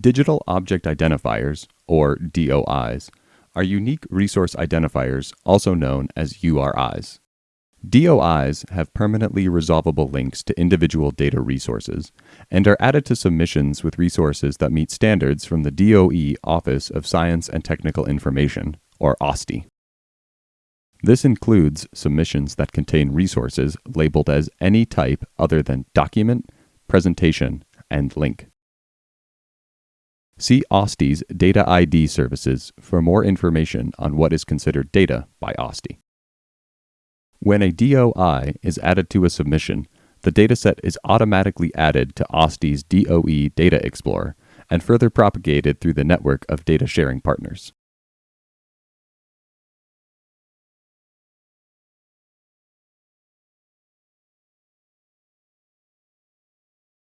Digital Object Identifiers, or DOIs, are unique resource identifiers, also known as URIs. DOIs have permanently resolvable links to individual data resources and are added to submissions with resources that meet standards from the DOE Office of Science and Technical Information, or OSTI. This includes submissions that contain resources labeled as any type other than document, presentation, and link. See OSTI's Data ID services for more information on what is considered data by OSTI. When a DOI is added to a submission, the dataset is automatically added to OSTI's DOE Data Explorer and further propagated through the network of data sharing partners.